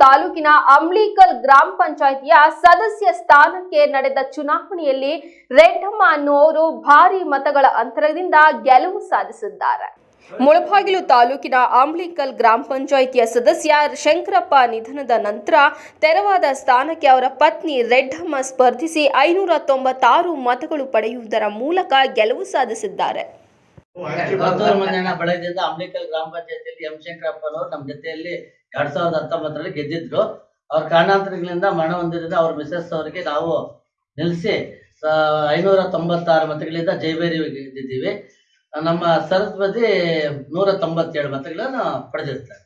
ತಾಲೂಕಿನ ಅಂಬ್ಲಿಕಲ್ ಗ್ರಾಮ ಪಂಚಾಯಿತಿಯ ಸದಸ್ಯ ಸ್ಥಾನಕ್ಕೆ ನಡೆದ ಚುನಾವಣೆಯಲ್ಲಿ ರೆಡ್ಡಮ್ಮ ಅನ್ನುವರು ಭಾರಿ ಮತಗಳ ಅಂತರದಿಂದ ಗೆಲುವು ಸಾಧಿಸಿದ್ದಾರೆ. ಮುಳಬಾಗಿಲು ತಾಲೂಕಿನ ಆಂಬ್ಲಿಕಲ್ ಗ್ರಾಮ ಪಂಚಾಯಿತಿಯ ಸದಸ್ಯ ಶಂಕರಪ್ಪ ನಿಧನದ ನಂತರ ತೆರವಾದ ಸ್ಥಾನಕ್ಕೆ ಅವರ ಪತ್ನಿ ರೆಡ್ಡಮ್ಮ ಸ್ಪರ್ಧಿಸಿ ಐನೂರ ತೊಂಬತ್ತಾರು ಮತಗಳು ಪಡೆಯುವುದರ ಮೂಲಕ ಗೆಲುವು ಸಾಧಿಸಿದ್ದಾರೆ. ಕೊತ್ತೂರು ಮಂಜಣ್ಣ ಬಳಗದಿಂದ ಅಂಬ್ಲಿಕಲ್ ಗ್ರಾಮ ಪಂಚಾಯತಿಯಲ್ಲಿ ಎಂ ಶಂಕರಪ್ಪನವರು ನಮ್ಮ ಜೊತೆಯಲ್ಲಿ ಎರಡ್ ಸಾವಿರದ ಹತ್ತೊಂಬತ್ತರಲ್ಲಿ ಗೆದ್ದಿದ್ರು. ಅವ್ರ ಕಾರಣಾಂತರಗಳಿಂದ ಮರಣ ಹೊಂದಿದ್ರಿಂದ ಅವ್ರ ಮಿಸಸ್ ಅವರಿಗೆ ನಾವು ನಿಲ್ಲಿಸಿ ಐನೂರ ತೊಂಬತ್ತಾರು ಮತಗಳಿಂದ ಜೈಬೇರಿ ಗೆದ್ದಿದ್ದೀವಿ ನಮ್ಮ ಸರಸ್ವತಿ ನೂರ ತೊಂಬತ್ತೇಳು ಮತಗಳನ್ನು ಪಡೆದಿರ್ತಾರೆ.